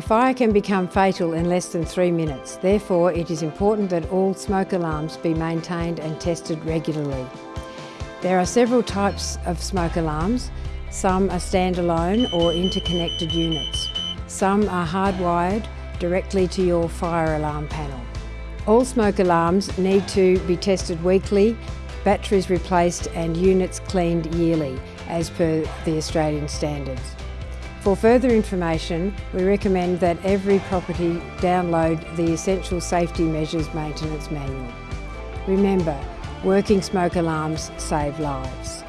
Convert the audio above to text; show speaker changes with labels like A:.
A: fire can become fatal in less than three minutes. Therefore, it is important that all smoke alarms be maintained and tested regularly. There are several types of smoke alarms. Some are standalone or interconnected units. Some are hardwired directly to your fire alarm panel. All smoke alarms need to be tested weekly, batteries replaced and units cleaned yearly as per the Australian standards. For further information, we recommend that every property download the Essential Safety Measures Maintenance Manual. Remember, working smoke alarms save lives.